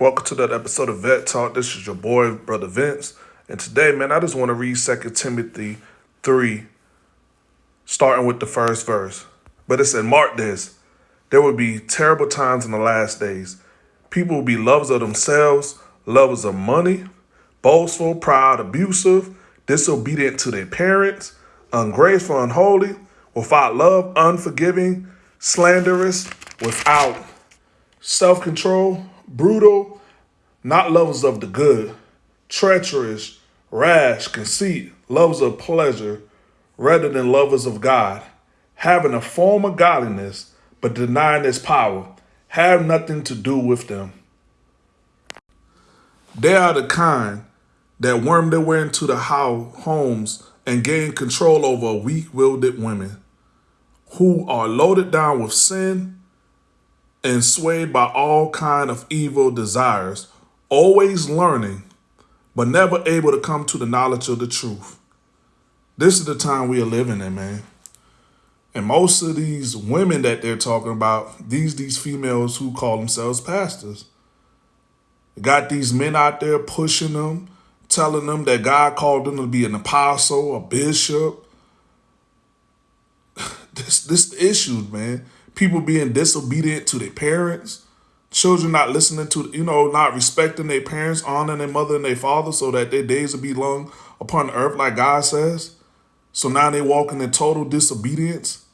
Welcome to that episode of Vet Talk. This is your boy, Brother Vince. And today, man, I just want to read 2 Timothy 3, starting with the first verse. But it said, Mark this. There will be terrible times in the last days. People will be lovers of themselves, lovers of money, boastful, proud, abusive, disobedient to their parents, ungrateful, unholy, without love, unforgiving, slanderous, without self control brutal, not lovers of the good, treacherous, rash, conceit, lovers of pleasure, rather than lovers of God, having a form of godliness, but denying its power, have nothing to do with them. They are the kind that worm their way into the homes and gain control over weak-willed women who are loaded down with sin and swayed by all kind of evil desires, always learning, but never able to come to the knowledge of the truth. This is the time we are living in, man. And most of these women that they're talking about, these these females who call themselves pastors, got these men out there pushing them, telling them that God called them to be an apostle, a bishop. this this issue, man people being disobedient to their parents, children not listening to, you know, not respecting their parents, honoring their mother and their father so that their days will be long upon the earth like God says. So now they walking in total disobedience,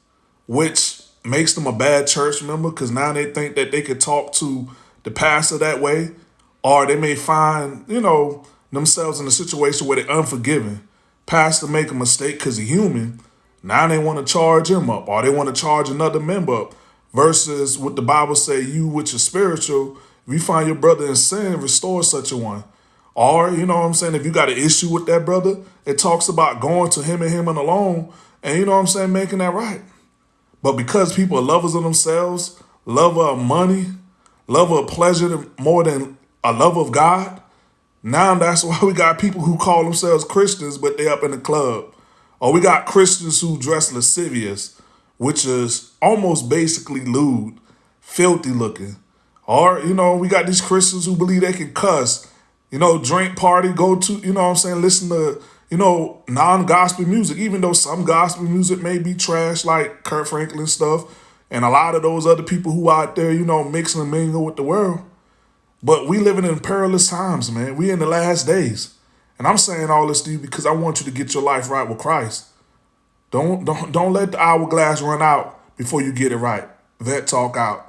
which makes them a bad church member because now they think that they could talk to the pastor that way, or they may find, you know, themselves in a situation where they're unforgiving. Pastor make a mistake because he's human, now they want to charge him up or they want to charge another member up versus what the Bible say, you which is spiritual, if you find your brother in sin, restore such a one. Or, you know what I'm saying, if you got an issue with that brother, it talks about going to him and him and alone and, you know what I'm saying, making that right. But because people are lovers of themselves, lover of money, lover of pleasure more than a love of God, now that's why we got people who call themselves Christians, but they up in the club. Or we got Christians who dress lascivious, which is almost basically lewd, filthy looking. Or, you know, we got these Christians who believe they can cuss, you know, drink party, go to, you know what I'm saying, listen to, you know, non-gospel music, even though some gospel music may be trash like Kirk Franklin stuff, and a lot of those other people who out there, you know, mixing and mingle with the world. But we living in perilous times, man. We in the last days. And I'm saying all this to you because I want you to get your life right with Christ. Don't don't don't let the hourglass run out before you get it right. Vet talk out.